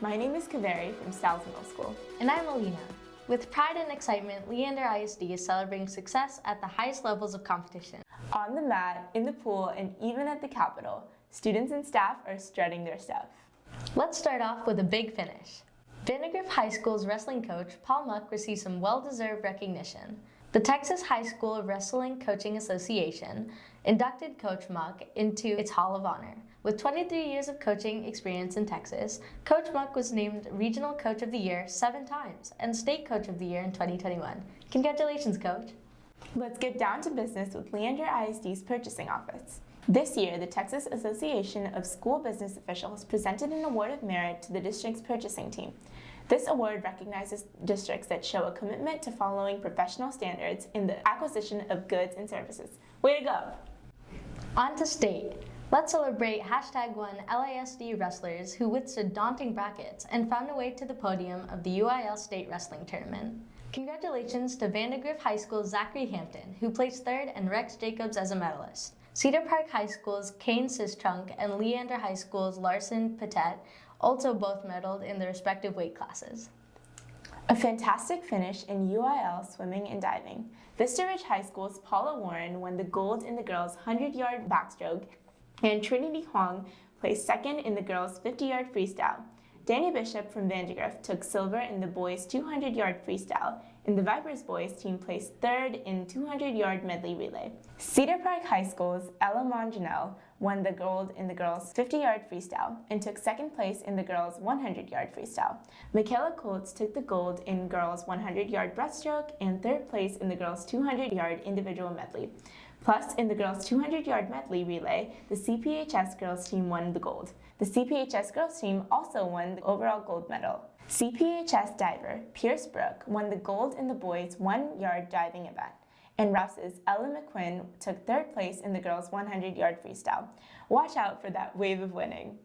my name is Kaveri from Stiles Middle School. And I'm Alina. With pride and excitement, Leander ISD is celebrating success at the highest levels of competition. On the mat, in the pool, and even at the Capitol, students and staff are strutting their stuff. Let's start off with a big finish. Vandegrift High School's wrestling coach, Paul Muck, received some well-deserved recognition. The Texas High School Wrestling Coaching Association inducted Coach Muck into its Hall of Honor. With 23 years of coaching experience in Texas, Coach Muck was named Regional Coach of the Year seven times and State Coach of the Year in 2021. Congratulations, Coach! Let's get down to business with Leander ISD's purchasing office. This year, the Texas Association of School Business Officials presented an award of merit to the district's purchasing team. This award recognizes districts that show a commitment to following professional standards in the acquisition of goods and services. Way to go! On to state. Let's celebrate hashtag one LISD wrestlers who withstood daunting brackets and found a way to the podium of the UIL State Wrestling Tournament. Congratulations to Vandegrift High School's Zachary Hampton, who placed third, and Rex Jacobs as a medalist. Cedar Park High School's Kane Sistrunk and Leander High School's Larson Patet also both medaled in their respective weight classes. A fantastic finish in UIL swimming and diving. Vista Ridge High School's Paula Warren won the gold in the girls' 100-yard backstroke, and Trinity Huang placed second in the girls' 50-yard freestyle. Danny Bishop from Vandegrift took silver in the boys' 200-yard freestyle, and the Vipers boys team placed third in 200-yard medley relay. Cedar Park High School's Ella Monjanel won the gold in the girls' 50-yard freestyle and took second place in the girls' 100-yard freestyle. Michaela Colts took the gold in girls' 100-yard breaststroke and third place in the girls' 200-yard individual medley. Plus, in the girls' 200-yard medley relay, the CPHS girls team won the gold. The CPHS girls team also won the overall gold medal. CPHS diver Pierce Brook won the gold in the boys' one-yard diving event and Rouse's Ella McQuinn took third place in the girls' 100-yard freestyle. Watch out for that wave of winning.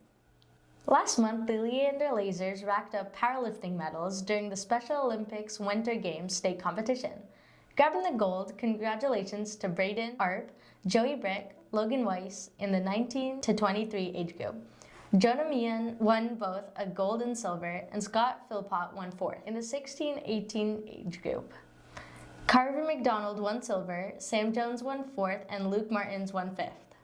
Last month, the Leander Lasers racked up powerlifting medals during the Special Olympics Winter Games state competition. Grabbing the gold, congratulations to Braden Arp, Joey Brick, Logan Weiss in the 19 to 23 age group. Jonah Meehan won both a gold and silver, and Scott Philpott won fourth in the 16-18 age group. Carver McDonald won silver, Sam Jones won fourth, and Luke Martins won fifth.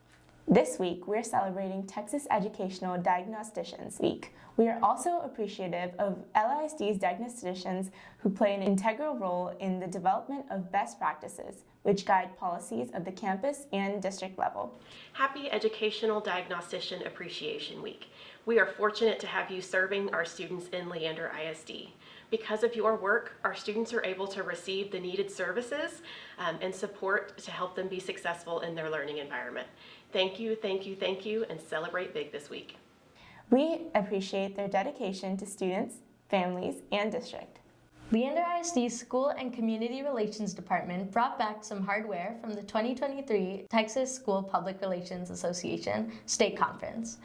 This week, we're celebrating Texas Educational Diagnosticians Week. We are also appreciative of LISD's diagnosticians who play an integral role in the development of best practices, which guide policies of the campus and district level. Happy Educational Diagnostician Appreciation Week. We are fortunate to have you serving our students in Leander ISD. Because of your work, our students are able to receive the needed services um, and support to help them be successful in their learning environment. Thank you, thank you, thank you, and celebrate big this week. We appreciate their dedication to students, families, and district. Leander ISD's School and Community Relations Department brought back some hardware from the 2023 Texas School Public Relations Association State Conference.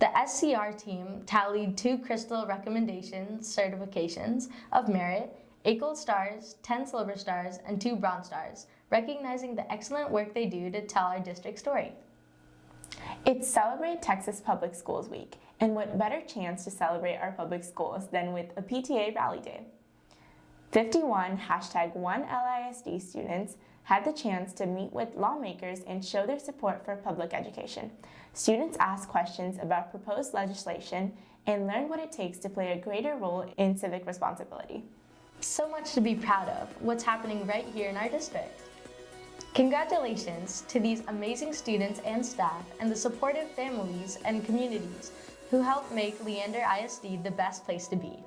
The SCR team tallied two Crystal Recommendation certifications of merit, 8 gold stars, 10 silver stars, and 2 bronze stars, recognizing the excellent work they do to tell our district story. It's Celebrate Texas Public Schools Week, and what better chance to celebrate our public schools than with a PTA Rally Day. 51 hashtag 1LISD students had the chance to meet with lawmakers and show their support for public education. Students asked questions about proposed legislation and learned what it takes to play a greater role in civic responsibility. So much to be proud of, what's happening right here in our district. Congratulations to these amazing students and staff and the supportive families and communities who help make Leander ISD the best place to be.